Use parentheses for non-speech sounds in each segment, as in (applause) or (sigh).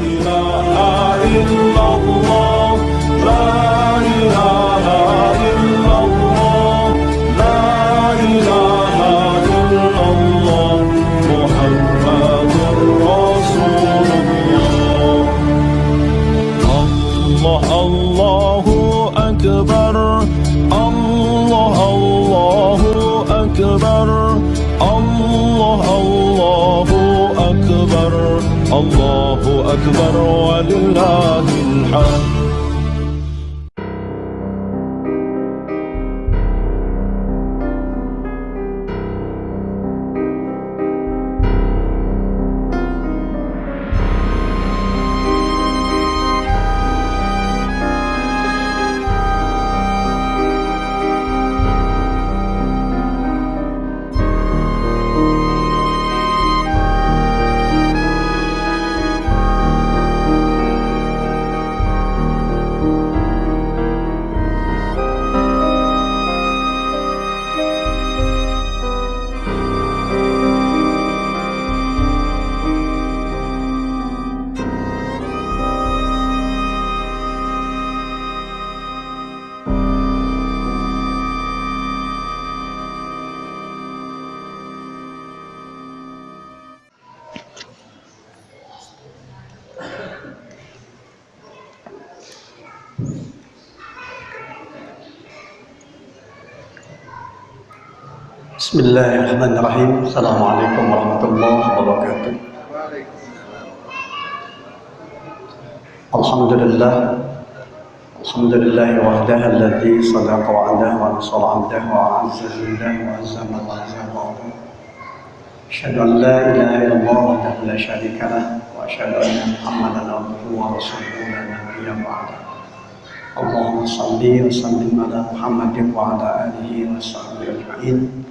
إله إلا الله بسم الله الرحمن الرحيم السلام عليكم ورحمة الله وبركاته الحمد لله الحمد لله وحده الذي صدق وعده ونصر عبده وأعز جنده وعزم وعزم وعده أشهد أن لا إله إلا الله وحده لا شريك له وأشهد أن محمدا عبده ورسوله لا نبي بعده اللهم صل وسلم على محمد وعلى آله وصحبه أجمعين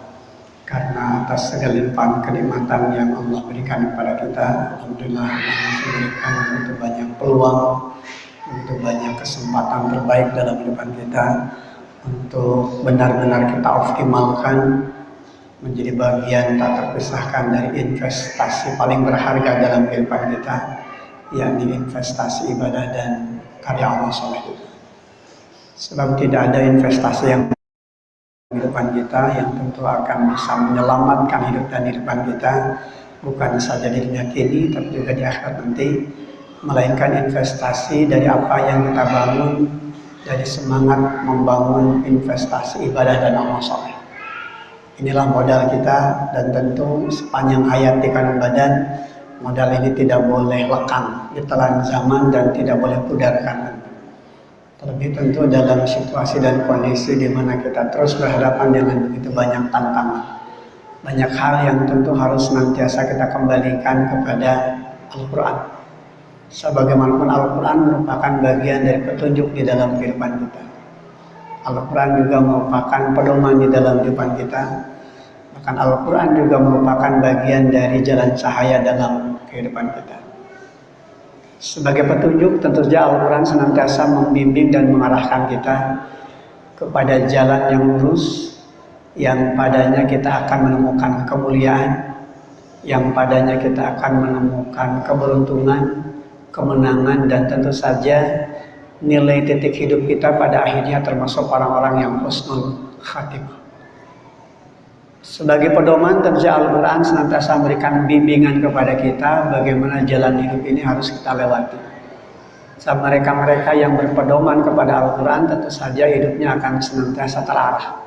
karena atas segala limpahan kenikmatan yang Allah berikan kepada kita Alhamdulillah Allah memberikan begitu banyak peluang begitu banyak kesempatan terbaik dalam kehidupan kita untuk benar-benar kita optimalkan menjadi bagian tak terpisahkan dari investasi paling berharga dalam kehidupan kita yakni investasi ibadah dan karya Allah SWT sebab tidak ada investasi yang kehidupan kita yang tentu akan bisa menyelamatkan hidup dan kehidupan kita bukan saja di dunia kini tapi juga di akhirat nanti melainkan investasi dari apa yang kita bangun dari semangat membangun investasi ibadah dan amal soleh. Inilah modal kita dan tentu sepanjang hayat di kanan badan modal ini tidak boleh lekang ditelan zaman dan tidak boleh pudar kanan Terlebih tentu dalam situasi dan kondisi di mana kita terus berhadapan dengan begitu banyak tantangan. Banyak hal yang tentu harus senantiasa kita kembalikan kepada Al-Quran. Sebagaimanapun Al-Quran merupakan bagian dari petunjuk di dalam kehidupan kita. Al-Quran juga merupakan pedoman di dalam kehidupan kita. Bahkan Al-Quran juga merupakan bagian dari jalan cahaya dalam kehidupan kita. Sebagai petunjuk tentu saja Al-Quran senantiasa membimbing dan mengarahkan kita kepada jalan yang lurus yang padanya kita akan menemukan kemuliaan yang padanya kita akan menemukan keberuntungan, kemenangan dan tentu saja nilai titik hidup kita pada akhirnya termasuk orang-orang yang husnul khatimah. Sebagai pedoman tentu Al-Quran senantiasa memberikan bimbingan kepada kita bagaimana jalan hidup ini harus kita lewati. Saat mereka-mereka yang berpedoman kepada Al-Quran tentu saja hidupnya akan senantiasa terarah.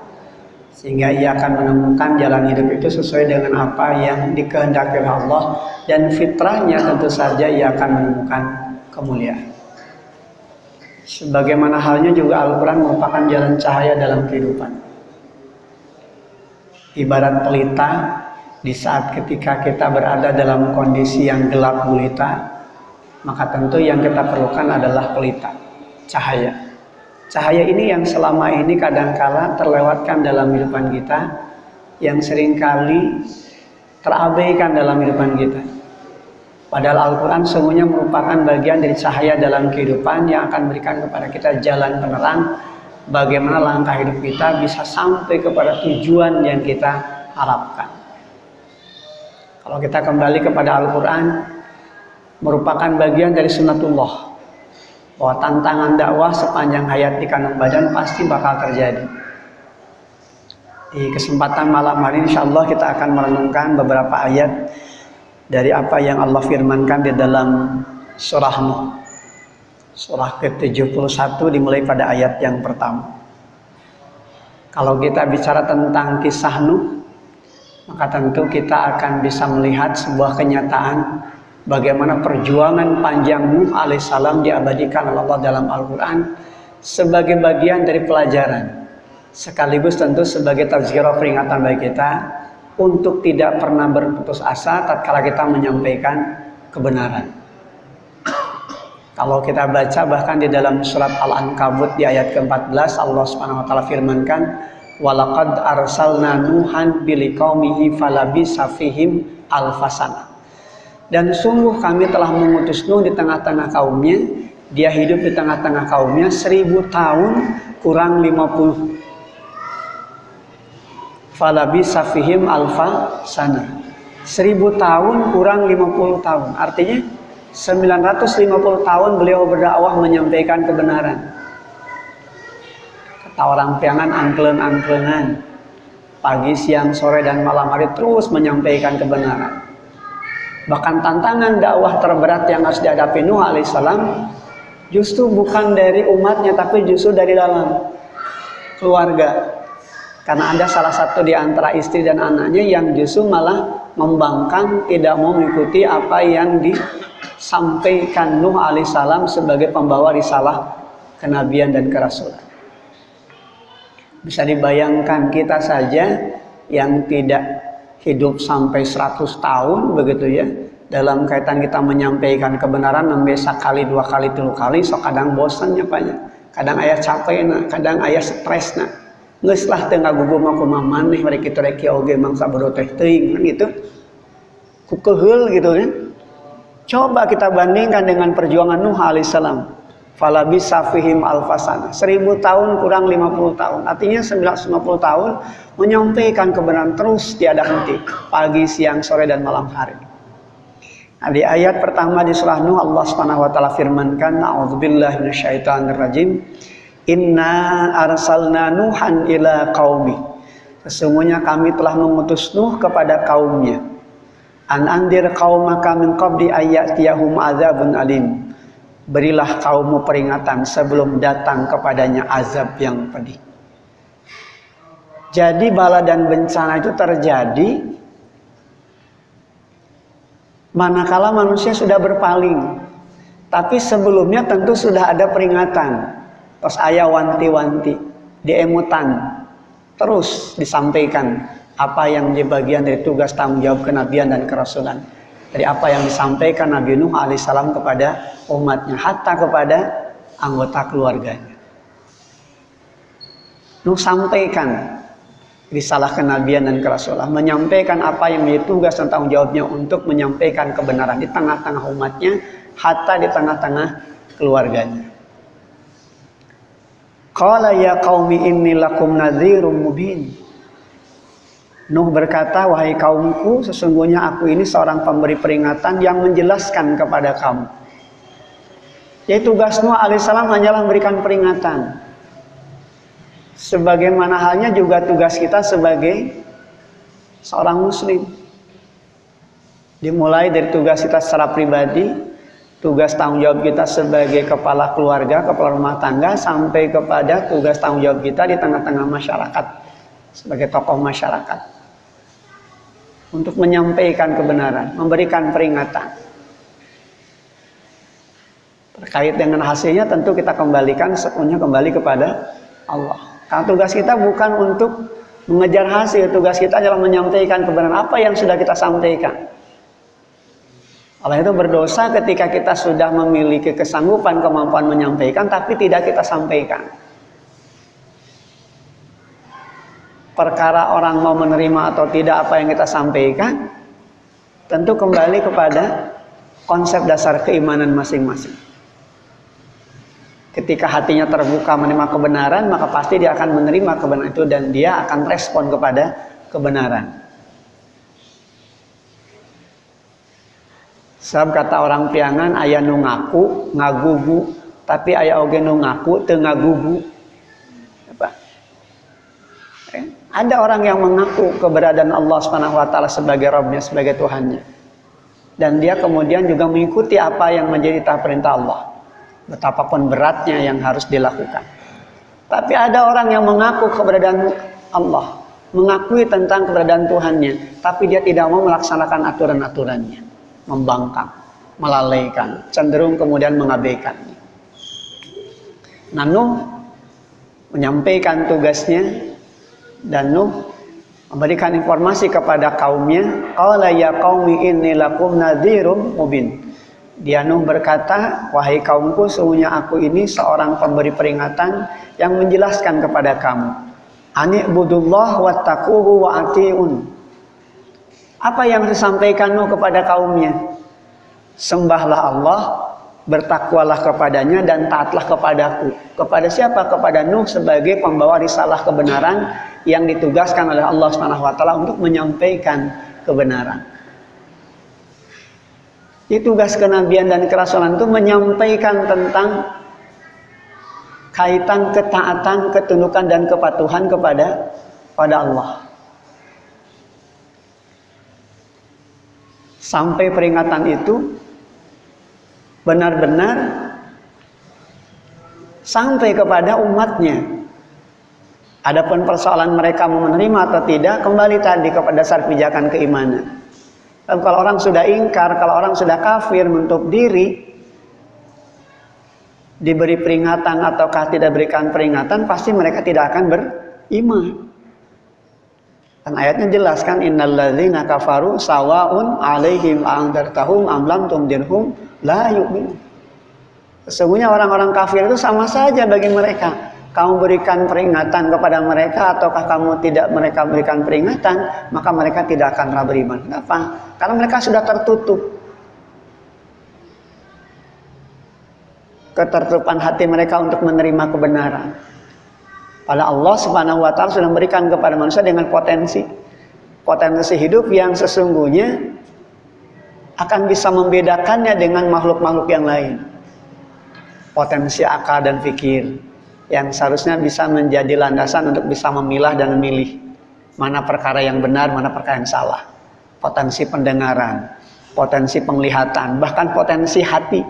Sehingga ia akan menemukan jalan hidup itu sesuai dengan apa yang dikehendaki Allah dan fitrahnya tentu saja ia akan menemukan kemuliaan. Sebagaimana halnya juga Al-Quran merupakan jalan cahaya dalam kehidupan ibarat pelita di saat ketika kita berada dalam kondisi yang gelap gulita maka tentu yang kita perlukan adalah pelita cahaya Cahaya ini yang selama ini kadangkala terlewatkan dalam kehidupan kita, yang sering kali terabaikan dalam kehidupan kita. Padahal Al-Quran semuanya merupakan bagian dari cahaya dalam kehidupan yang akan memberikan kepada kita jalan penerang bagaimana langkah hidup kita bisa sampai kepada tujuan yang kita harapkan. Kalau kita kembali kepada Al-Quran, merupakan bagian dari sunnatullah bahwa tantangan dakwah sepanjang hayat di kandung badan pasti bakal terjadi. Di kesempatan malam hari insya Allah kita akan merenungkan beberapa ayat dari apa yang Allah firmankan di dalam surah Nuh. Surah ke-71 dimulai pada ayat yang pertama. Kalau kita bicara tentang kisah Nuh, maka tentu kita akan bisa melihat sebuah kenyataan bagaimana perjuangan panjang Nuh alaihissalam diabadikan oleh Allah dalam Al-Quran sebagai bagian dari pelajaran sekaligus tentu sebagai tazkirah peringatan bagi kita untuk tidak pernah berputus asa tatkala kita menyampaikan kebenaran. Kalau kita baca bahkan di dalam surat Al-Ankabut di ayat ke-14 Allah Subhanahu wa taala firmankan walaqad arsalna nuhan biliqaumihi falabisa fihim alfasana dan sungguh kami telah mengutus Nuh di tengah-tengah kaumnya. Dia hidup di tengah-tengah kaumnya seribu tahun kurang lima puluh. Falabi safihim alfa sana. Seribu tahun kurang lima puluh tahun. Artinya 950 tahun beliau berdakwah menyampaikan kebenaran. Kata orang piangan angklen-angklenan. Pagi, siang, sore, dan malam hari terus menyampaikan kebenaran. Bahkan tantangan dakwah terberat yang harus dihadapi Nuh alaihissalam justru bukan dari umatnya tapi justru dari dalam keluarga. Karena ada salah satu di antara istri dan anaknya yang justru malah membangkang tidak mau mengikuti apa yang disampaikan Nuh alaihissalam sebagai pembawa risalah kenabian dan kerasulan. Bisa dibayangkan kita saja yang tidak hidup sampai 100 tahun begitu ya dalam kaitan kita menyampaikan kebenaran nembe kali dua kali tiga kali so kadang bosannya banyak kadang ayah capek nah kadang ayah stres nah nges lah tengah gugur aku maneh mereka kita reki oge mangsa bodoh teh ting kan gitu. Kukehul gitu ya coba kita bandingkan dengan perjuangan Nuh alaihissalam Falabi safihim alfasana. Seribu tahun kurang 50 tahun. Artinya 950 tahun menyampaikan kebenaran terus tiada henti. Pagi, siang, sore, dan malam hari. Nah, di ayat pertama di surah Nuh Allah Subhanahu wa taala firmankan, "A'udzubillahi rajim. Inna arsalna Nuhan ila qaumi." Sesungguhnya kami telah mengutus Nuh kepada kaumnya. An andir qaumaka min qabli ayyatiyahum adzabun alim berilah kaummu peringatan sebelum datang kepadanya azab yang pedih. Jadi bala dan bencana itu terjadi manakala manusia sudah berpaling. Tapi sebelumnya tentu sudah ada peringatan. Terus ayah wanti-wanti, diemutan. Terus disampaikan apa yang menjadi bagian dari tugas tanggung jawab kenabian dan kerasulan dari apa yang disampaikan Nabi Nuh alaihissalam kepada umatnya, hatta kepada anggota keluarganya. Nuh sampaikan risalah kenabian dan kerasulan, menyampaikan apa yang menjadi tugas dan tanggung jawabnya untuk menyampaikan kebenaran di tengah-tengah umatnya, hatta di tengah-tengah keluarganya. Qala ya qaumi inni lakum nadhirum mubin. Nuh berkata, wahai kaumku, sesungguhnya aku ini seorang pemberi peringatan yang menjelaskan kepada kamu. Jadi tugas Nuh alaihissalam hanyalah memberikan peringatan. Sebagaimana halnya juga tugas kita sebagai seorang muslim. Dimulai dari tugas kita secara pribadi, tugas tanggung jawab kita sebagai kepala keluarga, kepala rumah tangga, sampai kepada tugas tanggung jawab kita di tengah-tengah masyarakat sebagai tokoh masyarakat untuk menyampaikan kebenaran, memberikan peringatan. Terkait dengan hasilnya tentu kita kembalikan sepenuhnya kembali kepada Allah. Karena tugas kita bukan untuk mengejar hasil, tugas kita adalah menyampaikan kebenaran apa yang sudah kita sampaikan. Allah itu berdosa ketika kita sudah memiliki kesanggupan, kemampuan menyampaikan, tapi tidak kita sampaikan. Perkara orang mau menerima atau tidak apa yang kita sampaikan, tentu kembali kepada konsep dasar keimanan masing-masing. Ketika hatinya terbuka menerima kebenaran, maka pasti dia akan menerima kebenaran itu dan dia akan respon kepada kebenaran. Sebab kata orang piangan ayah nu ngaku ngagugu tapi ayah oge nu ngaku ngagugu. Apa? Eh, ada orang yang mengaku keberadaan Allah Subhanahu wa taala sebagai Rabbnya, sebagai Tuhannya. Dan dia kemudian juga mengikuti apa yang menjadi tahap perintah Allah. Betapapun beratnya yang harus dilakukan. Tapi ada orang yang mengaku keberadaan Allah, mengakui tentang keberadaan Tuhannya, tapi dia tidak mau melaksanakan aturan-aturannya membangkang, melalaikan, cenderung kemudian mengabaikannya. Nah Nuh menyampaikan tugasnya dan Nuh memberikan informasi kepada kaumnya, "Qala ya qaumi inni lakum nadhirum mubin." Dia Nuh berkata, "Wahai kaumku, sesungguhnya aku ini seorang pemberi peringatan yang menjelaskan kepada kamu. Ani budullah wattaquhu wa atiun." Apa yang disampaikan Nuh kepada kaumnya? Sembahlah Allah, bertakwalah kepadanya dan taatlah kepadaku. Kepada siapa? Kepada Nuh sebagai pembawa risalah kebenaran yang ditugaskan oleh Allah Subhanahu wa taala untuk menyampaikan kebenaran. Di tugas kenabian dan kerasulan itu menyampaikan tentang kaitan ketaatan, ketundukan dan kepatuhan kepada pada Allah. sampai peringatan itu benar-benar sampai kepada umatnya. Adapun persoalan mereka mau menerima atau tidak kembali tadi kepada dasar pijakan keimanan. Dan kalau orang sudah ingkar, kalau orang sudah kafir menutup diri, diberi peringatan ataukah tidak berikan peringatan, pasti mereka tidak akan beriman. Kan ayatnya jelas kan innalladzina kafaru sawaun alaihim andartahum am lam tundirhum la yu'minun. Sesungguhnya orang-orang kafir itu sama saja bagi mereka. Kamu berikan peringatan kepada mereka ataukah kamu tidak mereka berikan peringatan, maka mereka tidak akan beriman. Kenapa? Karena mereka sudah tertutup. Ketertutupan hati mereka untuk menerima kebenaran. Pada Allah Subhanahu wa taala sudah memberikan kepada manusia dengan potensi potensi hidup yang sesungguhnya akan bisa membedakannya dengan makhluk-makhluk yang lain. Potensi akal dan fikir yang seharusnya bisa menjadi landasan untuk bisa memilah dan memilih mana perkara yang benar, mana perkara yang salah. Potensi pendengaran, potensi penglihatan, bahkan potensi hati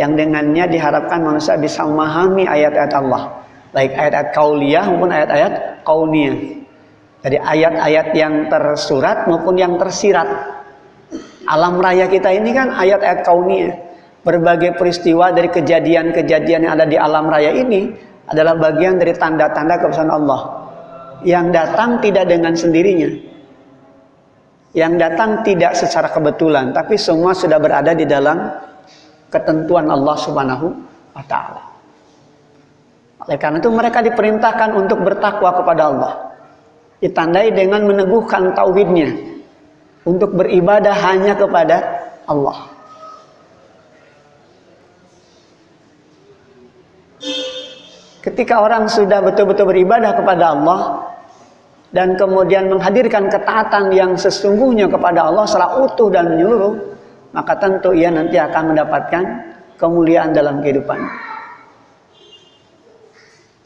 yang dengannya diharapkan manusia bisa memahami ayat-ayat Allah baik ayat-ayat kauliyah maupun ayat-ayat kauniyah. Jadi ayat-ayat yang tersurat maupun yang tersirat. Alam raya kita ini kan ayat-ayat kauniyah. Berbagai peristiwa dari kejadian-kejadian yang ada di alam raya ini adalah bagian dari tanda-tanda kebesaran Allah. Yang datang tidak dengan sendirinya. Yang datang tidak secara kebetulan, tapi semua sudah berada di dalam ketentuan Allah Subhanahu wa taala. Oleh karena itu mereka diperintahkan untuk bertakwa kepada Allah. Ditandai dengan meneguhkan tauhidnya. Untuk beribadah hanya kepada Allah. Ketika orang sudah betul-betul beribadah kepada Allah dan kemudian menghadirkan ketaatan yang sesungguhnya kepada Allah secara utuh dan menyeluruh, maka tentu ia nanti akan mendapatkan kemuliaan dalam kehidupan.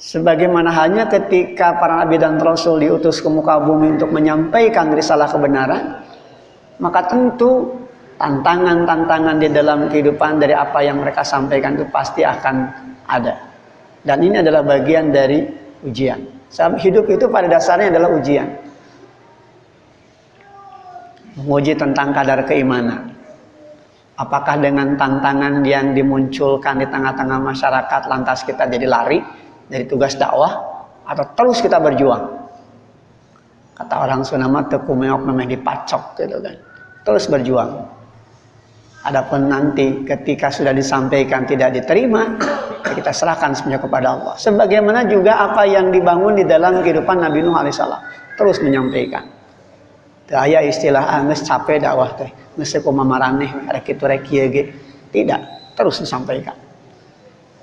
Sebagaimana halnya ketika para nabi dan rasul diutus ke muka bumi untuk menyampaikan risalah kebenaran, maka tentu tantangan-tantangan di dalam kehidupan dari apa yang mereka sampaikan itu pasti akan ada. Dan ini adalah bagian dari ujian. Hidup itu pada dasarnya adalah ujian. Menguji tentang kadar keimanan. Apakah dengan tantangan yang dimunculkan di tengah-tengah masyarakat lantas kita jadi lari dari tugas dakwah atau terus kita berjuang. Kata orang Sunda mah teu kumeok memang dipacok gitu kan. Terus berjuang. Adapun nanti ketika sudah disampaikan tidak diterima, kita serahkan semuanya kepada Allah. Sebagaimana juga apa yang dibangun di dalam kehidupan Nabi Nuh alaihissalam, terus menyampaikan. Daya istilah anges ah, capek dakwah teh, geus kumaha rek kitu rek Tidak, terus disampaikan.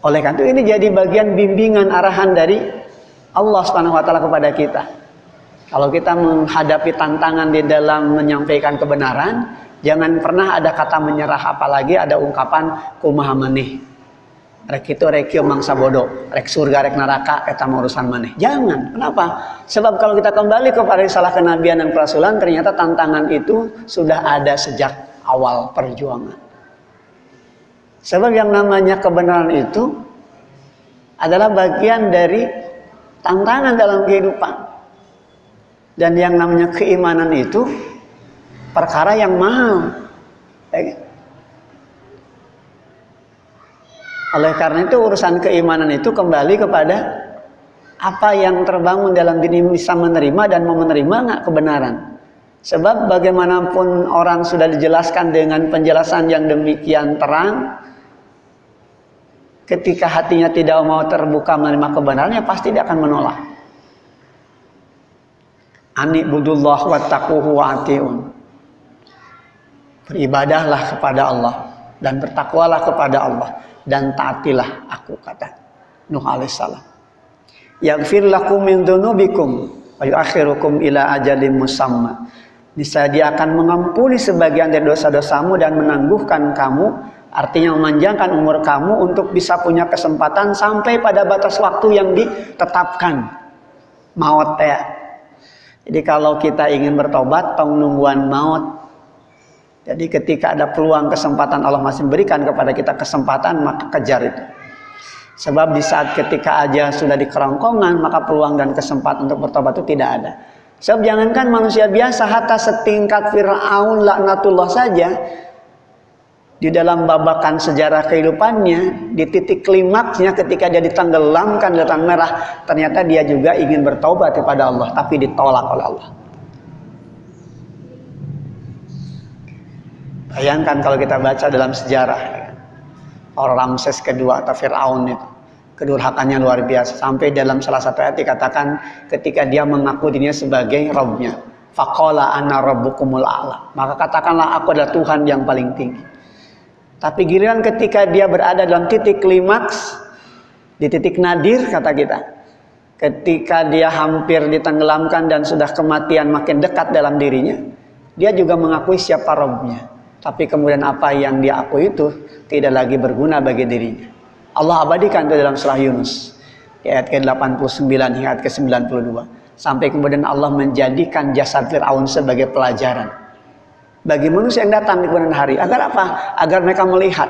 Oleh karena itu ini jadi bagian bimbingan arahan dari Allah Subhanahu wa taala kepada kita. Kalau kita menghadapi tantangan di dalam menyampaikan kebenaran, Jangan pernah ada kata menyerah apalagi ada ungkapan kumaha maneh. Rek itu rek mangsa bodoh, rek surga rek neraka eta urusan maneh. Jangan. Kenapa? Sebab kalau kita kembali kepada salah kenabian dan kerasulan ternyata tantangan itu sudah ada sejak awal perjuangan. Sebab yang namanya kebenaran itu adalah bagian dari tantangan dalam kehidupan. Dan yang namanya keimanan itu perkara yang mahal. Ya. Oleh karena itu urusan keimanan itu kembali kepada apa yang terbangun dalam diri bisa menerima dan mau menerima nggak kebenaran. Sebab bagaimanapun orang sudah dijelaskan dengan penjelasan yang demikian terang, ketika hatinya tidak mau terbuka menerima kebenarannya pasti dia akan menolak. Ani budullah wa taquhu wa atiun. Beribadahlah kepada Allah dan bertakwalah kepada Allah dan taatilah aku kata Nuh alaihissalam. Yaghfir lakum min dzunubikum wa yuakhirukum ila ajalin musamma. Niscaya dia akan mengampuni sebagian dari dosa-dosamu dan menangguhkan kamu artinya memanjangkan umur kamu untuk bisa punya kesempatan sampai pada batas waktu yang ditetapkan maut ya jadi kalau kita ingin bertobat tong nungguan maut jadi ketika ada peluang kesempatan Allah masih berikan kepada kita kesempatan maka kejar itu. Sebab di saat ketika aja sudah di kerongkongan maka peluang dan kesempatan untuk bertobat itu tidak ada. Sebab jangankan manusia biasa hatta setingkat Fir'aun laknatullah saja di dalam babakan sejarah kehidupannya di titik klimaksnya ketika dia ditenggelamkan di merah ternyata dia juga ingin bertobat kepada Allah tapi ditolak oleh Allah. Bayangkan kalau kita baca dalam sejarah orang Ramses kedua atau Fir'aun itu kedurhakannya luar biasa. Sampai dalam salah satu ayat dikatakan ketika dia mengaku dirinya sebagai Robnya. Faqala ana rabbukumul a'la. Maka katakanlah aku adalah Tuhan yang paling tinggi. Tapi giliran ketika dia berada dalam titik klimaks di titik nadir kata kita ketika dia hampir ditenggelamkan dan sudah kematian makin dekat dalam dirinya dia juga mengakui siapa Robnya tapi kemudian apa yang dia akui itu tidak lagi berguna bagi dirinya. Allah abadikan itu dalam surah Yunus. Ayat ke-89 hingga ayat ke-92. Sampai kemudian Allah menjadikan jasad Fir'aun sebagai pelajaran. Bagi manusia yang datang di kemudian hari. Agar apa? Agar mereka melihat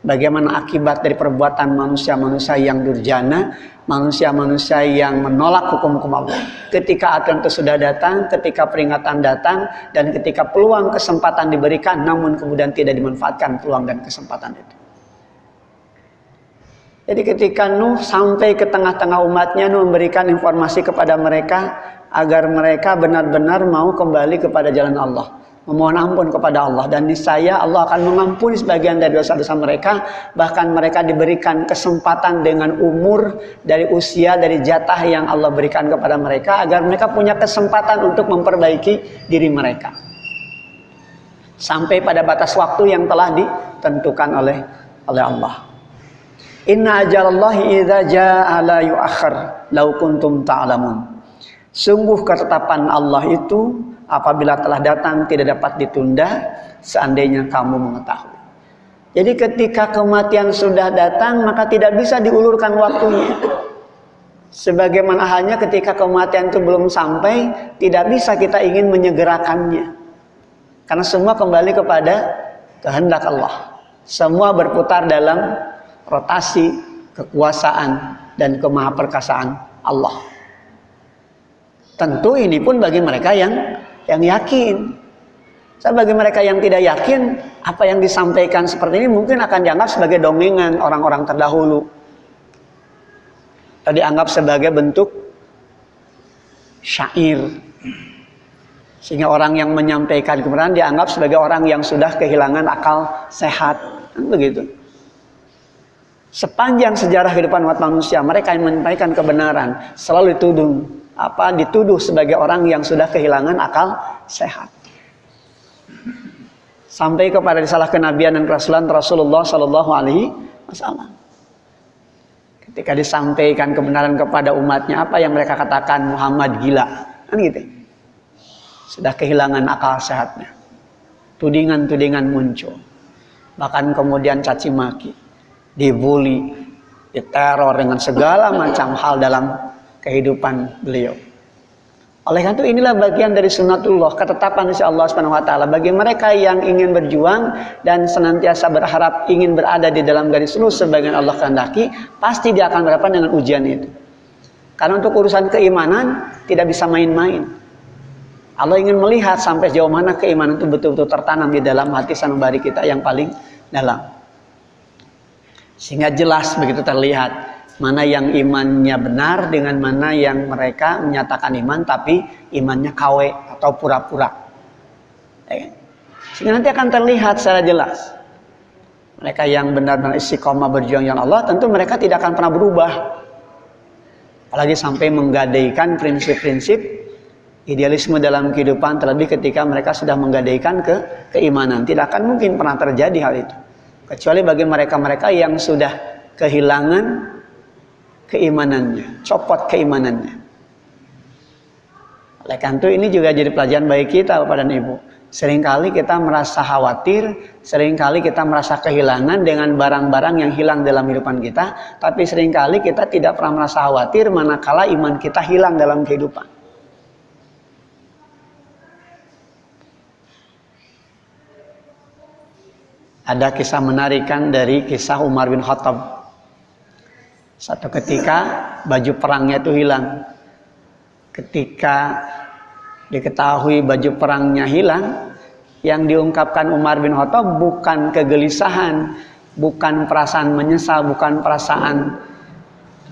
bagaimana akibat dari perbuatan manusia-manusia yang durjana manusia-manusia yang menolak hukum-hukum Allah. Ketika aturan itu sudah datang, ketika peringatan datang, dan ketika peluang kesempatan diberikan, namun kemudian tidak dimanfaatkan peluang dan kesempatan itu. Jadi ketika Nuh sampai ke tengah-tengah umatnya, Nuh memberikan informasi kepada mereka agar mereka benar-benar mau kembali kepada jalan Allah memohon ampun kepada Allah. Dan niscaya Allah akan mengampuni sebagian dari dosa-dosa mereka. Bahkan mereka diberikan kesempatan dengan umur dari usia dari jatah yang Allah berikan kepada mereka. Agar mereka punya kesempatan untuk memperbaiki diri mereka. Sampai pada batas waktu yang telah ditentukan oleh oleh Allah. Inna ajalallahi idza jaa la yuakhir law kuntum ta'lamun. Sungguh ketetapan Allah itu apabila telah datang tidak dapat ditunda seandainya kamu mengetahui. Jadi ketika kematian sudah datang maka tidak bisa diulurkan waktunya. Sebagaimana halnya ketika kematian itu belum sampai tidak bisa kita ingin menyegerakannya. Karena semua kembali kepada kehendak Allah. Semua berputar dalam rotasi kekuasaan dan kemahaperkasaan Allah. Tentu ini pun bagi mereka yang yang yakin. Saya bagi mereka yang tidak yakin, apa yang disampaikan seperti ini mungkin akan dianggap sebagai dongengan orang-orang terdahulu. Atau dianggap sebagai bentuk syair. Sehingga orang yang menyampaikan kebenaran dianggap sebagai orang yang sudah kehilangan akal sehat. Kan begitu. Sepanjang sejarah kehidupan umat manusia, mereka yang menyampaikan kebenaran selalu dituduh apa dituduh sebagai orang yang sudah kehilangan akal sehat. Sampai kepada risalah kenabian dan kerasulan Rasulullah Shallallahu Alaihi Wasallam. Ketika disampaikan kebenaran kepada umatnya, apa yang mereka katakan Muhammad gila, kan gitu sudah kehilangan akal sehatnya. Tudingan-tudingan muncul. Bahkan kemudian caci maki, dibully, diteror dengan segala macam hal dalam kehidupan beliau. Oleh karena itu inilah bagian dari sunnatullah, ketetapan insya Allah Subhanahu wa taala bagi mereka yang ingin berjuang dan senantiasa berharap ingin berada di dalam garis lurus sebagian Allah kehendaki, pasti dia akan berhadapan dengan ujian itu. Karena untuk urusan keimanan tidak bisa main-main. Allah ingin melihat sampai sejauh mana keimanan itu betul-betul tertanam di dalam hati sanubari kita yang paling dalam. Sehingga jelas begitu terlihat mana yang imannya benar dengan mana yang mereka menyatakan iman tapi imannya KW atau pura-pura. Ya kan? Sehingga nanti akan terlihat secara jelas. Mereka yang benar-benar istiqomah berjuang yang Allah tentu mereka tidak akan pernah berubah. Apalagi sampai menggadaikan prinsip-prinsip idealisme dalam kehidupan terlebih ketika mereka sudah menggadaikan ke keimanan tidak akan mungkin pernah terjadi hal itu kecuali bagi mereka-mereka yang sudah kehilangan keimanannya copot keimanannya. Oleh karena itu ini juga jadi pelajaran bagi kita Bapak dan Ibu. Seringkali kita merasa khawatir sering kali kita merasa kehilangan dengan barang-barang yang hilang dalam kehidupan kita tapi sering kali kita tidak pernah merasa khawatir manakala iman kita hilang dalam kehidupan. Ada kisah menarikan dari kisah Umar bin Khattab. Satu ketika baju perangnya itu hilang. Ketika diketahui baju perangnya hilang, yang diungkapkan Umar bin Khattab bukan kegelisahan, bukan perasaan menyesal, bukan perasaan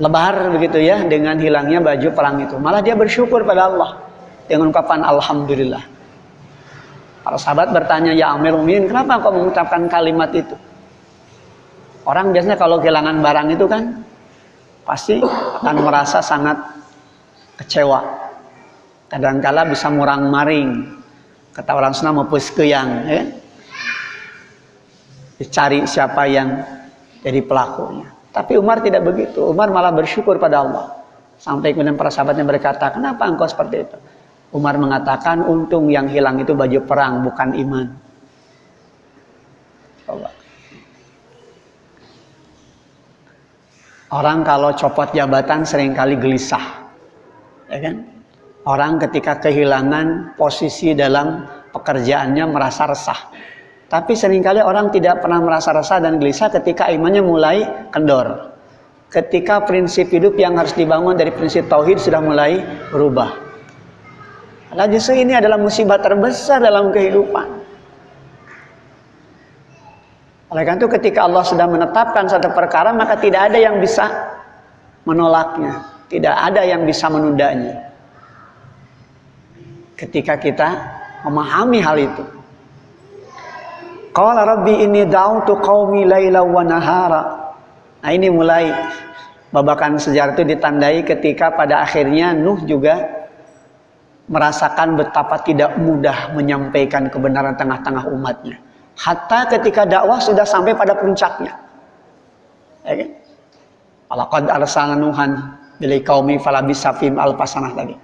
lebar begitu ya dengan hilangnya baju perang itu. Malah dia bersyukur pada Allah dengan ungkapan alhamdulillah. Para sahabat bertanya, ya Amir Mu'minin, kenapa kau mengucapkan kalimat itu? Orang biasanya kalau kehilangan barang itu kan pasti akan merasa sangat kecewa. Kadangkala bisa murang maring. Kata orang Sunda mepus keyang. Ya? Dicari siapa yang jadi pelakunya. Tapi Umar tidak begitu. Umar malah bersyukur pada Allah. Sampai kemudian para sahabatnya berkata, kenapa engkau seperti itu? Umar mengatakan untung yang hilang itu baju perang bukan iman. Coba. Orang kalau copot jabatan sering kali gelisah. Ya kan? Orang ketika kehilangan posisi dalam pekerjaannya merasa resah. Tapi sering kali orang tidak pernah merasa resah dan gelisah ketika imannya mulai kendor. Ketika prinsip hidup yang harus dibangun dari prinsip tauhid sudah mulai berubah. Nah ini adalah musibah terbesar dalam kehidupan. Oleh karena itu ketika Allah sudah menetapkan satu perkara maka tidak ada yang bisa menolaknya. Tidak ada yang bisa menundanya. Ketika kita memahami hal itu. Qala rabbi inni da'utu qaumi laila wa nahara. Nah ini mulai babakan sejarah itu ditandai ketika pada akhirnya Nuh juga merasakan betapa tidak mudah menyampaikan kebenaran tengah-tengah umatnya. Hatta ketika dakwah sudah sampai pada puncaknya. Ya kan? Alaqad arsalna Nuhan bilai qaumi falabisa fihim alfasanah tadi.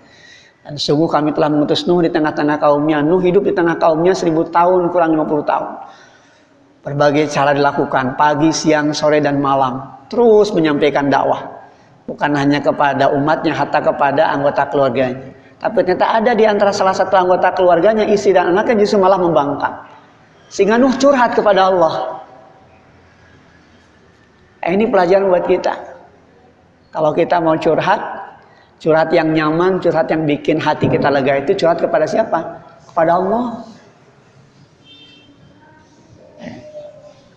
Dan sungguh kami telah mengutus Nuh di tengah-tengah kaumnya. Nuh hidup di tengah kaumnya seribu tahun kurang 50 tahun. Berbagai cara dilakukan pagi, siang, sore dan malam. Terus menyampaikan dakwah. Bukan hanya kepada umatnya, hatta kepada anggota keluarganya. Tapi ternyata ada di antara salah satu anggota keluarganya, istri dan anaknya justru malah membangkang. Sehingga Nuh curhat kepada Allah. Eh, ini pelajaran buat kita. Kalau kita mau curhat, curhat yang nyaman, curhat yang bikin hati kita lega itu curhat kepada siapa? Kepada Allah.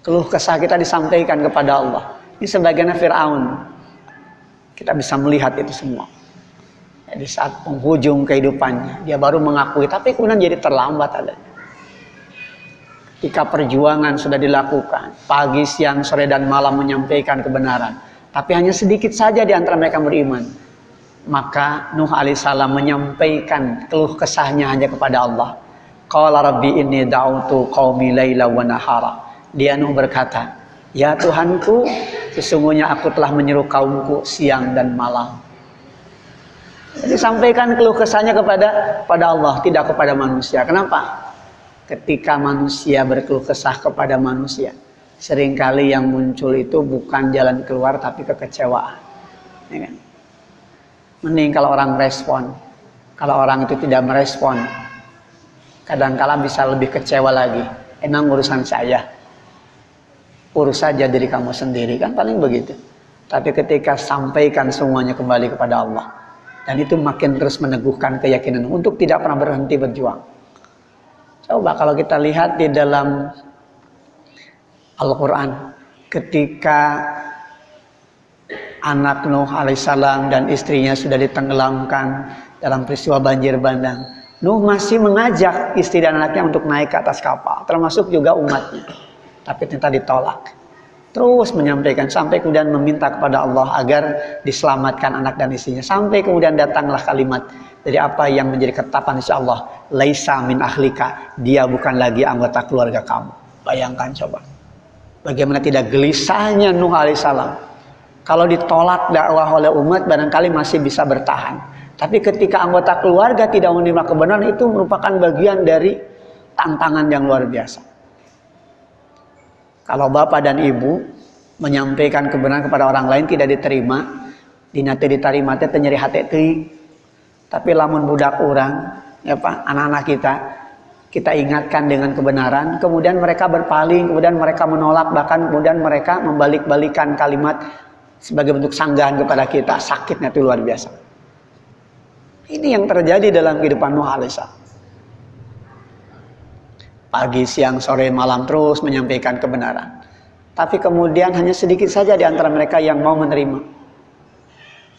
Keluh kesah kita disampaikan kepada Allah. Ini sebagiannya Fir'aun. Kita bisa melihat itu semua. di saat penghujung kehidupannya dia baru mengakui tapi kemudian jadi terlambat adanya ketika perjuangan sudah dilakukan pagi siang sore dan malam menyampaikan kebenaran. Tapi hanya sedikit saja di antara mereka beriman. Maka Nuh alaihissalam menyampaikan keluh kesahnya hanya kepada Allah. Qala rabbi inni da'utu qaumi laila wa nahara. Dia Nuh berkata ya Tuhanku sesungguhnya aku telah menyeru kaumku siang dan malam. Jadi sampaikan keluh kesahnya kepada pada Allah, tidak kepada manusia. Kenapa? Ketika manusia berkeluh kesah kepada manusia, sering kali yang muncul itu bukan jalan keluar tapi kekecewaan. Ya kan? Mending kalau orang respon. Kalau orang itu tidak merespon, kadang-kala bisa lebih kecewa lagi. Emang urusan saya. Urus saja diri kamu sendiri kan paling begitu. Tapi ketika sampaikan semuanya kembali kepada Allah, dan itu makin terus meneguhkan keyakinan untuk tidak pernah berhenti berjuang. Coba kalau kita lihat di dalam Al-Quran ketika anak Nuh alaihissalam dan istrinya sudah ditenggelamkan dalam peristiwa banjir bandang. Nuh masih mengajak istri dan anaknya untuk naik ke atas kapal, termasuk juga umatnya. Tapi ternyata ditolak terus menyampaikan sampai kemudian meminta kepada Allah agar diselamatkan anak dan istrinya sampai kemudian datanglah kalimat dari apa yang menjadi ketetapan insya Allah laisa min ahlika dia bukan lagi anggota keluarga kamu. Bayangkan coba. Bagaimana tidak gelisahnya Nuh alaihissalam? Kalau ditolak dakwah oleh umat barangkali masih bisa bertahan. Tapi ketika anggota keluarga tidak menerima kebenaran itu merupakan bagian dari tantangan yang luar biasa. Kalau bapak dan ibu menyampaikan kebenaran kepada orang lain tidak diterima, dinate diterima teh nyeri hati. Tapi lamun budak orang, ya Pak, anak-anak kita kita ingatkan dengan kebenaran, kemudian mereka berpaling, kemudian mereka menolak, bahkan kemudian mereka membalik-balikan kalimat sebagai bentuk sanggahan kepada kita. Sakitnya itu luar biasa. Ini yang terjadi dalam kehidupan Nuh alaihissalam pagi, siang, sore, malam terus menyampaikan kebenaran. Tapi kemudian hanya sedikit saja di antara mereka yang mau menerima.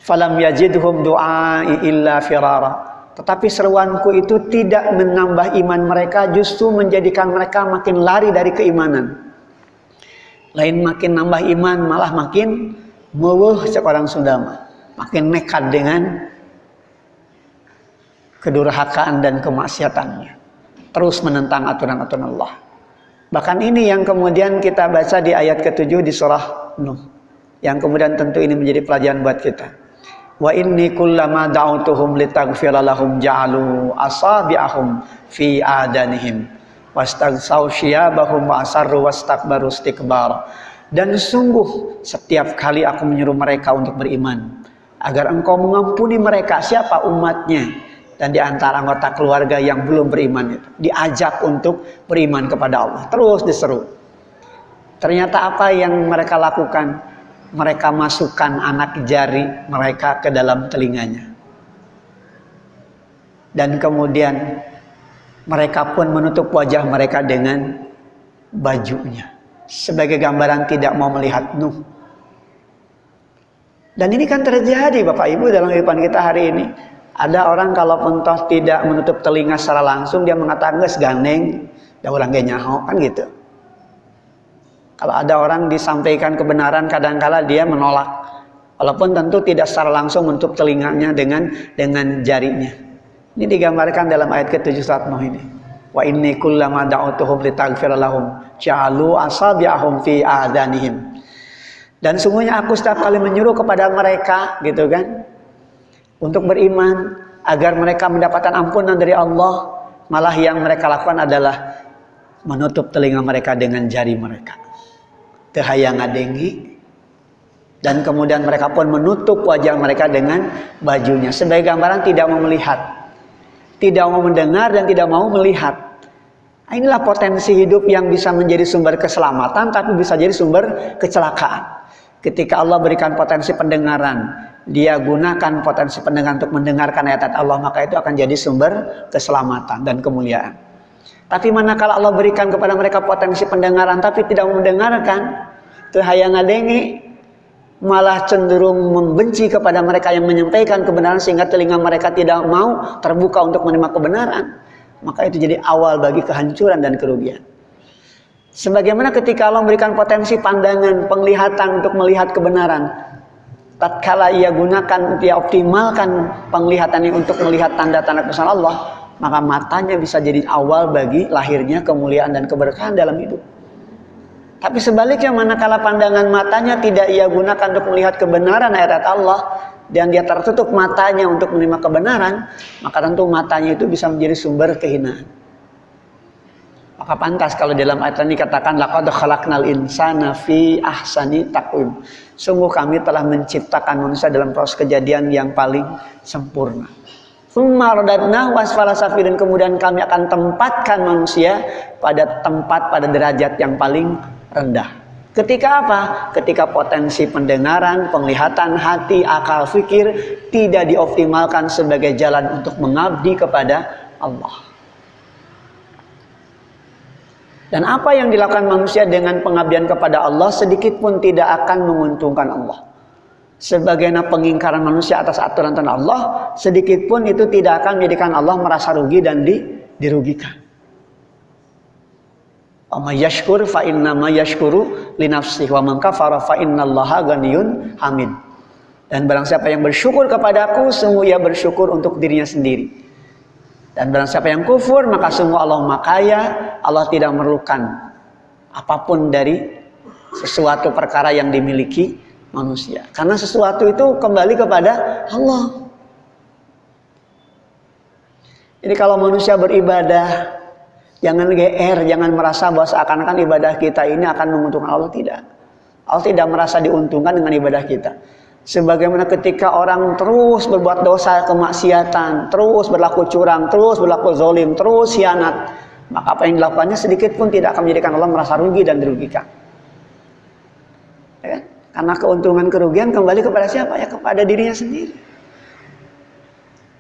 Falam yajidhum du'ai illa firara. Tetapi seruanku itu tidak menambah iman mereka, justru menjadikan mereka makin lari dari keimanan. Lain makin nambah iman, malah makin mewuh seorang Sundama. Makin nekat dengan kedurhakaan dan kemaksiatannya terus menentang aturan-aturan Allah. Bahkan ini yang kemudian kita baca di ayat ketujuh di surah Nuh. Yang kemudian tentu ini menjadi pelajaran buat kita. Wa inni kullama da'utuhum litaghfira lahum ja'alu asabi'ahum fi adanihim. Wastaghsaw syiyabahum wa asarru wastakbaru istikbar. Dan sungguh setiap kali aku menyuruh mereka untuk beriman agar engkau mengampuni mereka siapa umatnya dan di antara anggota keluarga yang belum beriman itu diajak untuk beriman kepada Allah. Terus diseru. Ternyata apa yang mereka lakukan mereka masukkan anak jari mereka ke dalam telinganya. Dan kemudian mereka pun menutup wajah mereka dengan bajunya. Sebagai gambaran tidak mau melihat Nuh. Dan ini kan terjadi Bapak Ibu dalam kehidupan kita hari ini. Ada orang kalau pentos tidak menutup telinga secara langsung dia mengatakan gandeng, da orang nyaho kan gitu. Kalau ada orang disampaikan kebenaran kadangkala dia menolak. Walaupun tentu tidak secara langsung menutup telinganya dengan dengan jarinya. Ini digambarkan dalam ayat ke-7 surat Nuh ini. Wa inni kullama da'utuhum litaghfir lahum ja'alu asabi'ahum fi adanihim. Dan sungguhnya aku setiap kali menyuruh kepada mereka gitu kan untuk beriman agar mereka mendapatkan ampunan dari Allah malah yang mereka lakukan adalah menutup telinga mereka dengan jari mereka tehayang ngadengi dan kemudian mereka pun menutup wajah mereka dengan bajunya. Sebagai gambaran tidak mau melihat. Tidak mau mendengar dan tidak mau melihat. Inilah potensi hidup yang bisa menjadi sumber keselamatan tapi bisa jadi sumber kecelakaan. Ketika Allah berikan potensi pendengaran dia gunakan potensi pendengar untuk mendengarkan ayat-ayat Allah maka itu akan jadi sumber keselamatan dan kemuliaan. Tapi manakala Allah berikan kepada mereka potensi pendengaran tapi tidak mendengarkan, itu hayang ngadengi, malah cenderung membenci kepada mereka yang menyampaikan kebenaran sehingga telinga mereka tidak mau terbuka untuk menerima kebenaran, maka itu jadi awal bagi kehancuran dan kerugian. Sebagaimana ketika Allah memberikan potensi pandangan, penglihatan untuk melihat kebenaran, tatkala ia gunakan, dia optimalkan penglihatan ini untuk melihat tanda-tanda kesalahan Allah, maka matanya bisa jadi awal bagi lahirnya kemuliaan dan keberkahan dalam hidup. Tapi sebaliknya manakala pandangan matanya tidak ia gunakan untuk melihat kebenaran ayat Allah dan dia tertutup matanya untuk menerima kebenaran, maka tentu matanya itu bisa menjadi sumber kehinaan. Maka pantas kalau dalam ayat ini katakan laqad khalaqnal insana fi ahsani taqwim. Sungguh kami telah menciptakan manusia dalam proses kejadian yang paling sempurna. dan kemudian kami akan tempatkan manusia pada tempat pada derajat yang paling rendah. Ketika apa? Ketika potensi pendengaran, penglihatan, hati, akal, fikir tidak dioptimalkan sebagai jalan untuk mengabdi kepada Allah. Dan apa yang dilakukan manusia dengan pengabdian kepada Allah sedikit pun tidak akan menguntungkan Allah. Sebagaimana pengingkaran manusia atas aturan Allah, sedikit pun itu tidak akan menjadikan Allah merasa rugi dan di, Amma yashkur fa inna ma yashkuru li wa man kafara fa innallaha ghaniyun hamid. Dan barang siapa yang bersyukur kepadaku, sungguh ia bersyukur untuk dirinya sendiri. Dan barang siapa yang kufur, maka sungguh Allah makaya, Allah tidak memerlukan apa pun dari sesuatu perkara yang dimiliki manusia. Karena sesuatu itu kembali kepada Allah. Jadi kalau manusia beribadah Jangan GR, jangan merasa bahwa seakan-akan ibadah kita ini akan menguntungkan Allah tidak. Allah tidak merasa diuntungkan dengan ibadah kita. Sebagaimana ketika orang terus berbuat dosa kemaksiatan, terus berlaku curang, terus berlaku zolim, terus hianat, maka apa yang dilakukannya sedikit pun tidak akan menjadikan Allah merasa rugi dan dirugikan. Ya kan? Karena keuntungan kerugian kembali kepada siapa? Ya kepada dirinya sendiri.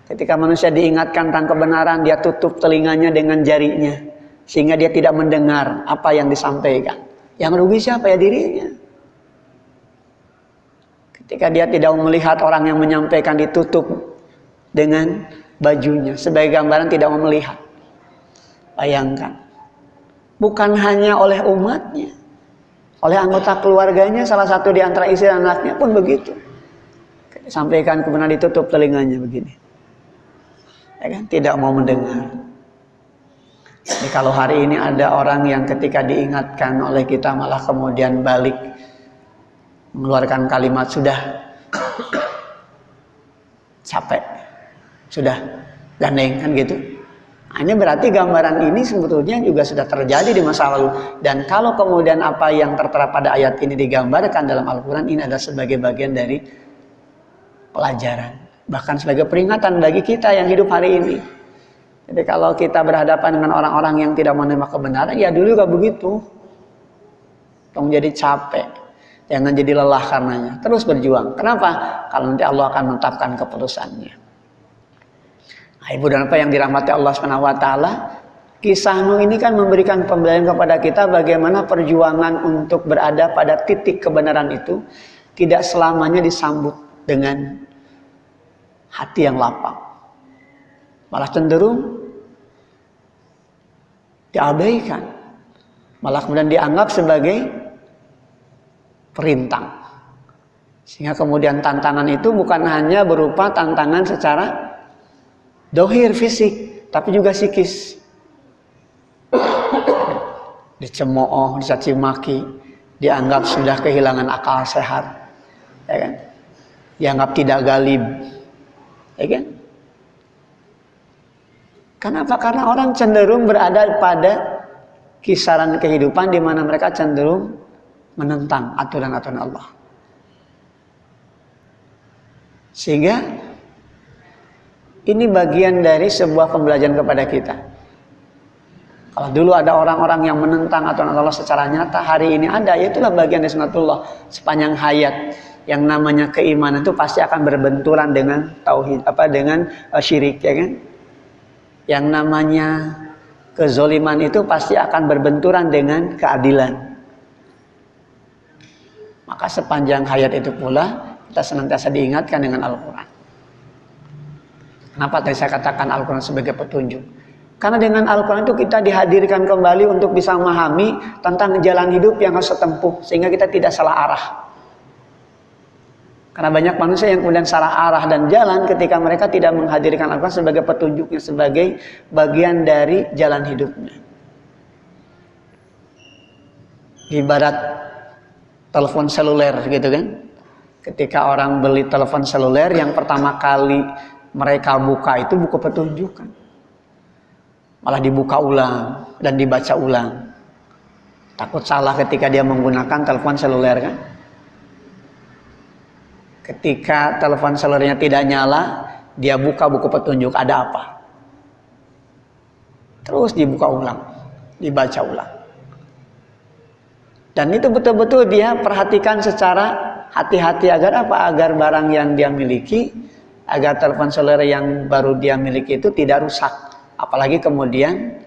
Ketika manusia diingatkan tentang kebenaran, dia tutup telinganya dengan jarinya. Sehingga dia tidak mendengar apa yang disampaikan. Yang rugi siapa ya dirinya. Ketika dia tidak melihat orang yang menyampaikan ditutup dengan bajunya. Sebagai gambaran tidak mau melihat. Bayangkan. Bukan hanya oleh umatnya. Oleh anggota keluarganya, salah satu di antara istri dan anaknya pun begitu. Sampaikan kebenaran ditutup telinganya begini ya kan? tidak mau mendengar. Jadi kalau hari ini ada orang yang ketika diingatkan oleh kita malah kemudian balik mengeluarkan kalimat sudah capek, sudah gandeng kan gitu. Ini berarti gambaran ini sebetulnya juga sudah terjadi di masa lalu. Dan kalau kemudian apa yang tertera pada ayat ini digambarkan dalam Al-Quran ini adalah sebagai bagian dari pelajaran bahkan sebagai peringatan bagi kita yang hidup hari ini. Jadi kalau kita berhadapan dengan orang-orang yang tidak menerima kebenaran, ya dulu juga begitu. Tolong jadi capek. Jangan jadi lelah karenanya. Terus berjuang. Kenapa? Kalau nanti Allah akan menetapkan keputusannya. Nah, Ibu dan Bapak yang dirahmati Allah Subhanahu wa taala, kisah Nuh ini kan memberikan pembelajaran kepada kita bagaimana perjuangan untuk berada pada titik kebenaran itu tidak selamanya disambut dengan hati yang lapang. Malah cenderung diabaikan. Malah kemudian dianggap sebagai perintang. Sehingga kemudian tantangan itu bukan hanya berupa tantangan secara dohir fisik, tapi juga psikis. (coughs) Dicemooh, dicaci maki, dianggap sudah kehilangan akal sehat. Ya kan? Dianggap tidak galib, Ya kan? Kenapa? Karena orang cenderung berada pada kisaran kehidupan di mana mereka cenderung menentang aturan-aturan Allah. Sehingga ini bagian dari sebuah pembelajaran kepada kita. Kalau dulu ada orang-orang yang menentang aturan Allah secara nyata, hari ini ada, itulah bagian dari sunatullah sepanjang hayat yang namanya keimanan itu pasti akan berbenturan dengan tauhid apa dengan uh, syirik ya kan yang namanya kezoliman itu pasti akan berbenturan dengan keadilan Maka sepanjang hayat itu pula kita senantiasa diingatkan dengan Al-Quran. Kenapa tadi saya katakan Al-Quran sebagai petunjuk? Karena dengan Al-Quran itu kita dihadirkan kembali untuk bisa memahami tentang jalan hidup yang harus tempuh. Sehingga kita tidak salah arah. Karena banyak manusia yang kemudian salah arah dan jalan ketika mereka tidak menghadirkan Al-Quran sebagai petunjuknya, sebagai bagian dari jalan hidupnya. Ibarat telepon seluler gitu kan. Ketika orang beli telepon seluler yang pertama kali mereka buka itu buku petunjuk kan. Malah dibuka ulang dan dibaca ulang. Takut salah ketika dia menggunakan telepon seluler kan. Ketika telepon selulernya tidak nyala, dia buka buku petunjuk ada apa. Terus dibuka ulang, dibaca ulang. Dan itu betul-betul dia perhatikan secara hati-hati agar apa? Agar barang yang dia miliki, agar telepon seluler yang baru dia miliki itu tidak rusak. Apalagi kemudian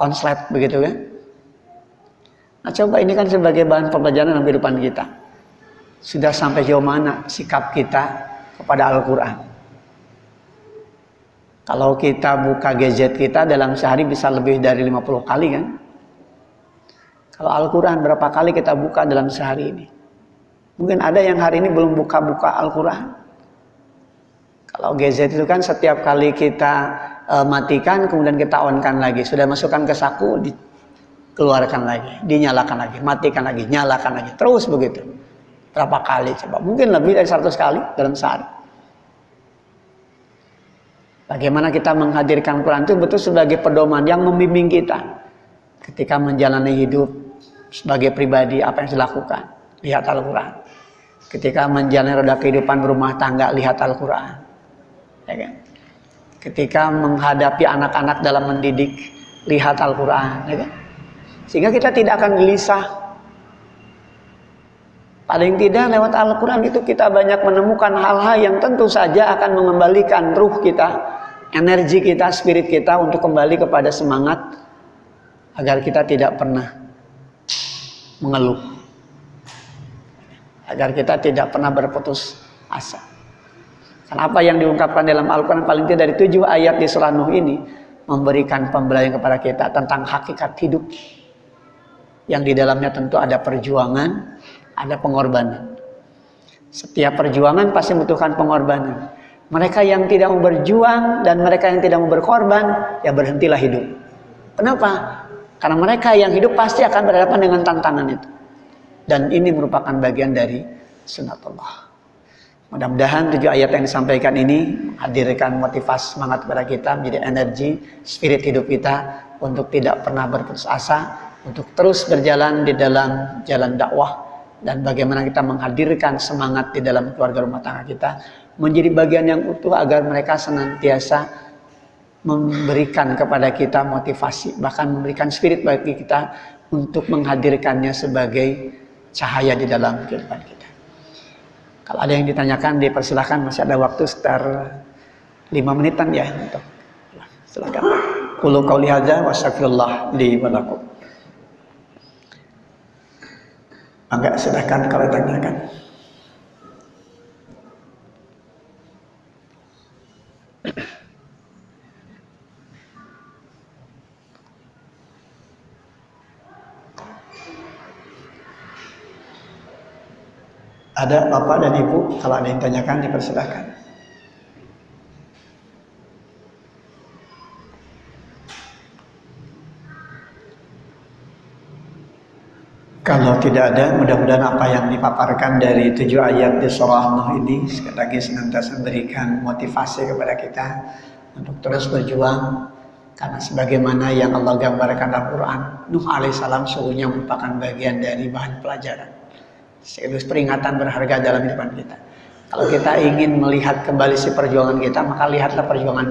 konslet begitu kan. Nah coba ini kan sebagai bahan pembelajaran dalam kehidupan kita. Sudah sampai jauh mana sikap kita kepada Al-Quran. Kalau kita buka gadget kita dalam sehari bisa lebih dari 50 kali kan. Kalau Al-Quran berapa kali kita buka dalam sehari ini? Mungkin ada yang hari ini belum buka-buka Al-Quran. Kalau gadget itu kan setiap kali kita e, matikan, kemudian kita on-kan lagi. Sudah masukkan ke saku, dikeluarkan lagi, dinyalakan lagi, matikan lagi, nyalakan lagi. Terus begitu. Berapa kali coba? Mungkin lebih dari 100 kali dalam sehari. Bagaimana kita menghadirkan Quran itu betul sebagai pedoman yang membimbing kita ketika menjalani hidup sebagai pribadi apa yang dilakukan lihat Al-Quran ketika menjalani roda kehidupan rumah tangga lihat Al-Quran ya kan? ketika menghadapi anak-anak dalam mendidik lihat Al-Quran ya kan? sehingga kita tidak akan gelisah paling tidak lewat Al-Quran itu kita banyak menemukan hal-hal yang tentu saja akan mengembalikan ruh kita energi kita, spirit kita untuk kembali kepada semangat agar kita tidak pernah mengeluh. Agar kita tidak pernah berputus asa. Karena apa yang diungkapkan dalam Al-Quran paling tidak dari tujuh ayat di surah Nuh ini memberikan pembelajaran kepada kita tentang hakikat hidup yang di dalamnya tentu ada perjuangan, ada pengorbanan. Setiap perjuangan pasti membutuhkan pengorbanan. Mereka yang tidak mau berjuang dan mereka yang tidak mau berkorban, ya berhentilah hidup. Kenapa? Karena mereka yang hidup pasti akan berhadapan dengan tantangan itu. Dan ini merupakan bagian dari sunatullah. Mudah-mudahan tujuh ayat yang disampaikan ini menghadirkan motivasi semangat kepada kita menjadi energi spirit hidup kita untuk tidak pernah berputus asa, untuk terus berjalan di dalam jalan dakwah dan bagaimana kita menghadirkan semangat di dalam keluarga rumah tangga kita menjadi bagian yang utuh agar mereka senantiasa memberikan kepada kita motivasi, bahkan memberikan spirit bagi kita untuk menghadirkannya sebagai cahaya di dalam kehidupan kita. Kalau ada yang ditanyakan, dipersilahkan masih ada waktu sekitar lima menitan ya untuk silakan. Kulu qauli hadza wa lakum. Enggak silakan kalau ditanyakan. Ada bapak dan ibu, kalau ada yang tanyakan dipersilahkan. Kalau tidak ada, mudah-mudahan apa yang dipaparkan dari tujuh ayat di surah Nuh ini sekali lagi senantiasa memberikan motivasi kepada kita untuk terus berjuang karena sebagaimana yang Allah gambarkan dalam Quran, Nuh alaihissalam sungguhnya merupakan bagian dari bahan pelajaran sekaligus peringatan berharga dalam hidup kita. Kalau kita ingin melihat kembali si perjuangan kita, maka lihatlah perjuangan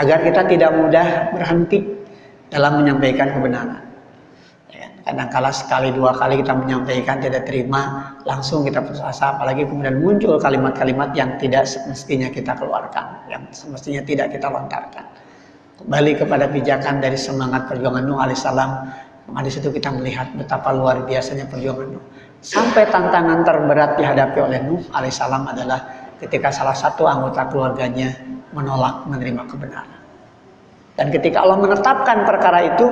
Agar kita tidak mudah berhenti dalam menyampaikan kebenaran. Kadang-kala sekali dua kali kita menyampaikan tidak terima, langsung kita putus asa. Apalagi kemudian muncul kalimat-kalimat yang tidak semestinya kita keluarkan, yang semestinya tidak kita lontarkan. Kembali kepada pijakan dari semangat perjuangan Nuh alaihissalam, maka di situ kita melihat betapa luar biasanya perjuangan Nuh Sampai tantangan terberat dihadapi oleh Nuh alaihissalam adalah ketika salah satu anggota keluarganya menolak menerima kebenaran. Dan ketika Allah menetapkan perkara itu,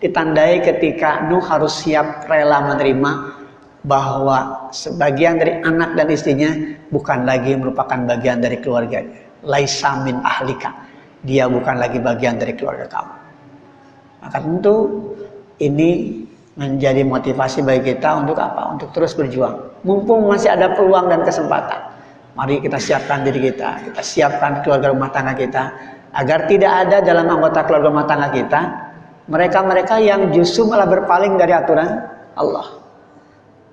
ditandai ketika Nuh harus siap rela menerima bahwa sebagian dari anak dan istrinya bukan lagi merupakan bagian dari keluarganya. Laisa min ahlika. Dia bukan lagi bagian dari keluarga kamu. Maka tentu ini menjadi motivasi bagi kita untuk apa? Untuk terus berjuang. Mumpung masih ada peluang dan kesempatan. Mari kita siapkan diri kita, kita siapkan keluarga rumah tangga kita agar tidak ada dalam anggota keluarga rumah tangga kita mereka-mereka yang justru malah berpaling dari aturan Allah.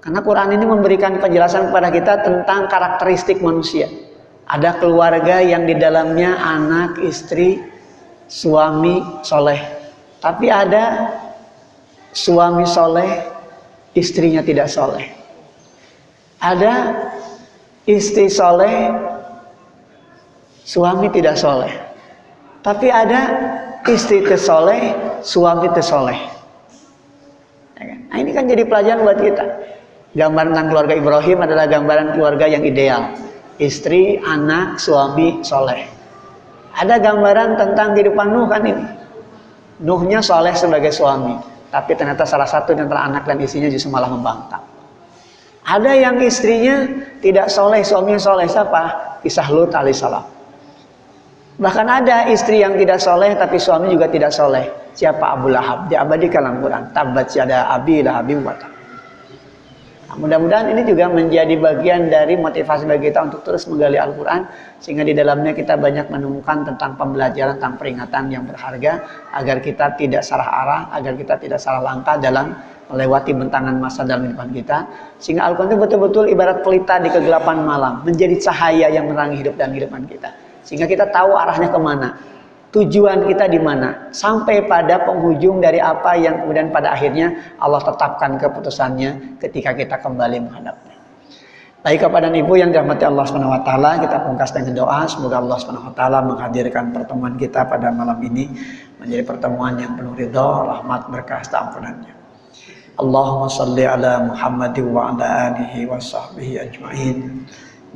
Karena Quran ini memberikan penjelasan kepada kita tentang karakteristik manusia. Ada keluarga yang di dalamnya anak, istri, suami soleh. Tapi ada suami soleh, istrinya tidak soleh. Ada istri soleh, suami tidak soleh. Tapi ada istri tersoleh, suami tersoleh. Ya kan? Nah ini kan jadi pelajaran buat kita. Gambaran tentang keluarga Ibrahim adalah gambaran keluarga yang ideal. Istri, anak, suami, soleh. Ada gambaran tentang kehidupan Nuh kan ini. Nuhnya soleh sebagai suami. Tapi ternyata salah satu di antara anak dan istrinya justru malah membangkang. Ada yang istrinya tidak soleh, suaminya soleh. Siapa? Kisah Lut alaihissalam. Bahkan ada istri yang tidak soleh tapi suami juga tidak soleh. Siapa Abu Lahab? Diabadikan dalam Quran. Tabat siada abi lahabi wata. Nah, mudah-mudahan ini juga menjadi bagian dari motivasi bagi kita untuk terus menggali Al-Quran sehingga di dalamnya kita banyak menemukan tentang pembelajaran tentang peringatan yang berharga agar kita tidak salah arah, agar kita tidak salah langkah dalam melewati bentangan masa dalam kehidupan kita sehingga Al-Quran itu betul-betul ibarat pelita di kegelapan malam menjadi cahaya yang menerangi hidup dan kehidupan kita sehingga kita tahu arahnya ke mana tujuan kita di mana sampai pada penghujung dari apa yang kemudian pada akhirnya Allah tetapkan keputusannya ketika kita kembali menghadapnya. Baik kepada ibu yang dirahmati Allah taala, kita pungkas dengan doa semoga Allah taala menghadirkan pertemuan kita pada malam ini menjadi pertemuan yang penuh ridha, rahmat, berkah, ampunannya. Allahumma salli ala Muhammad wa ala alihi wa sahbihi ajma'in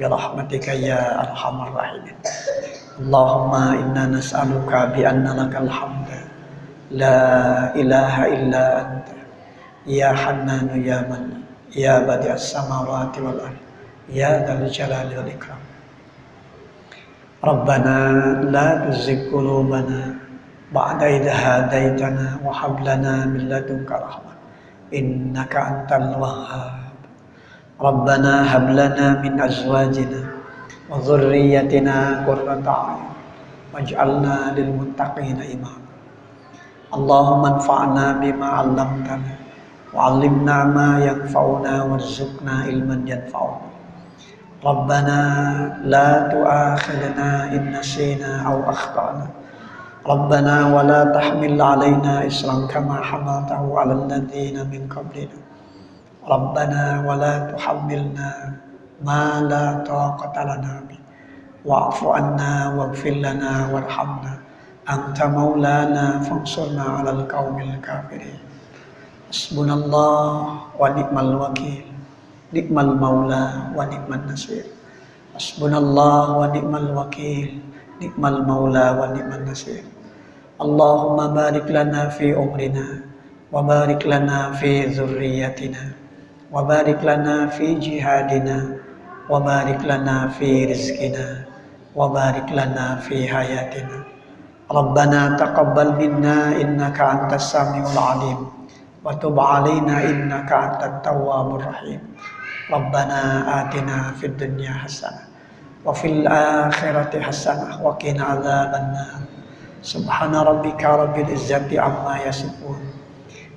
bi rahmatika ya arhamar rahimin. Allahumma inna nas'aluka bi anna lakal hamda la ilaha illa anta ya hannanu ya man ya badi'as samawati wal ard ya dzal jalali wal ikram Rabbana la tuzigh qulubana ba'da idh hadaitana wa hab lana min ربنا هب لنا من أزواجنا وذريتنا قرة أعين واجعلنا للمتقين إماما. اللهم انفعنا بما علمتنا وعلمنا ما ينفعنا وارزقنا علما ينفعنا. ربنا لا تؤاخذنا إن نسينا أو أخطأنا. ربنا ولا تحمل علينا إسرا كما حملته على الذين من قبلنا. Rabbana wa la ma la taqata lana anna waghfir warhamna. Anta maulana fansurna 'alal qaumil kafirin. Hasbunallah wa ni'mal wakil. Ni'mal maula wa ni'mal nasir. Hasbunallah wa ni'mal wakil. Ni'mal maula wa ni'mal nasir. Allahumma barik lana fi umrina wa barik lana fi zurriyatina وبارك لنا في جهادنا وبارك لنا في رزقنا وبارك لنا في حياتنا. ربنا تقبل منا إنك أنت السميع العليم وتب علينا إنك أنت التواب الرحيم. ربنا آتنا في الدنيا حسنة وفي الآخرة حسنة وقنا عذاب النار. سبحان ربك رب العزة عما يصفون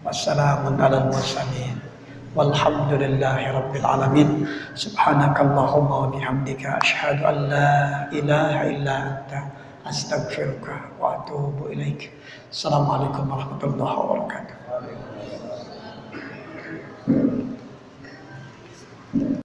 والسلام على المرسلين. والحمد لله رب العالمين. سبحانك اللهم وبحمدك أشهد أن لا إله إلا أنت أستغفرك وأتوب إليك. السلام عليكم ورحمة الله وبركاته.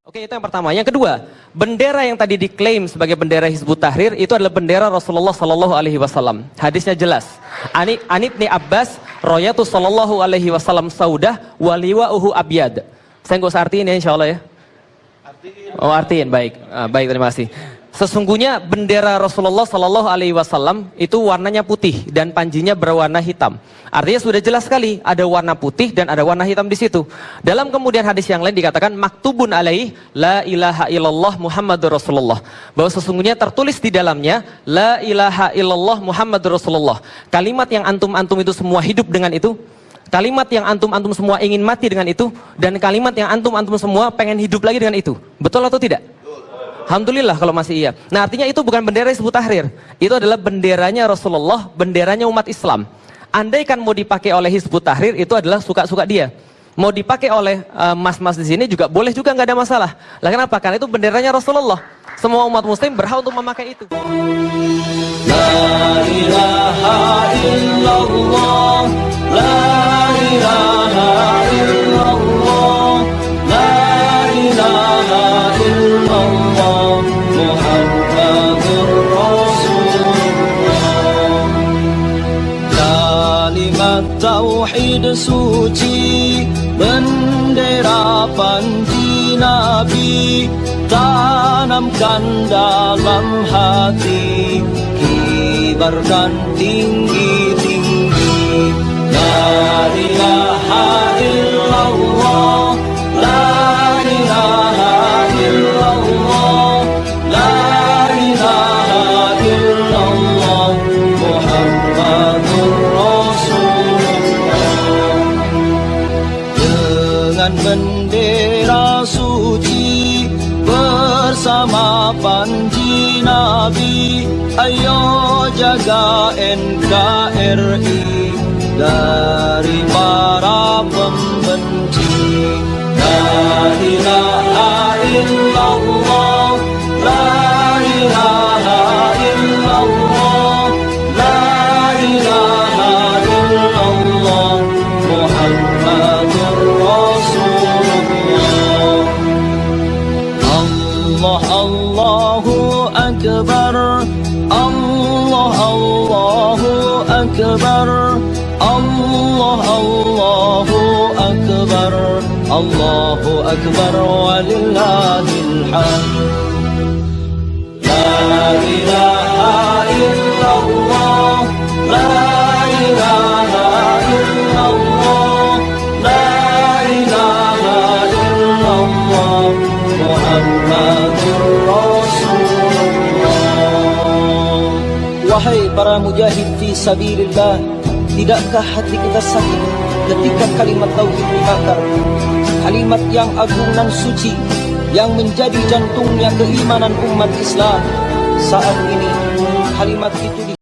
Oke, itu yang pertama. Yang kedua, bendera yang tadi diklaim sebagai bendera Hizbut Tahrir itu adalah bendera Rasulullah Sallallahu Alaihi Wasallam. Hadisnya jelas. Ani Anibni Abbas, Royatu Sallallahu Alaihi Wasallam Saudah, Waliwa Uhu Abiyad. Saya nggak usah artiin ya insya Allah ya. Oh artiin, baik. Ah, baik, terima kasih. Sesungguhnya bendera Rasulullah Sallallahu Alaihi Wasallam itu warnanya putih dan panjinya berwarna hitam. Artinya sudah jelas sekali ada warna putih dan ada warna hitam di situ. Dalam kemudian hadis yang lain dikatakan maktubun alaih la ilaha illallah Muhammadur Rasulullah. Bahwa sesungguhnya tertulis di dalamnya la ilaha illallah Muhammadur Rasulullah. Kalimat yang antum-antum itu semua hidup dengan itu. Kalimat yang antum-antum semua ingin mati dengan itu dan kalimat yang antum-antum semua pengen hidup lagi dengan itu. Betul atau tidak? Alhamdulillah kalau masih iya. Nah artinya itu bukan bendera Hizbut Tahrir. Itu adalah benderanya Rasulullah, benderanya umat Islam. Andaikan mau dipakai oleh Hizbut Tahrir itu adalah suka-suka dia. Mau dipakai oleh eh, mas-mas di sini juga boleh juga nggak ada masalah. Lah kenapa? Karena itu benderanya Rasulullah. Semua umat muslim berhak untuk memakai itu. La ilaha illallah La ilaha illallah tauhid suci Bendera panji Nabi Tanamkan dalam hati Kibarkan tinggi-tinggi. La ilaha illallah ayo jaga NKRI dari para pembenci. La Illallah Muhammadur Rasulullah Wahai para mujahid fi sabilillah Tidakkah hati kita sakit ketika kalimat tauhid dibakar Kalimat yang agung dan suci Yang menjadi jantungnya keimanan umat Islam Saat ini kalimat itu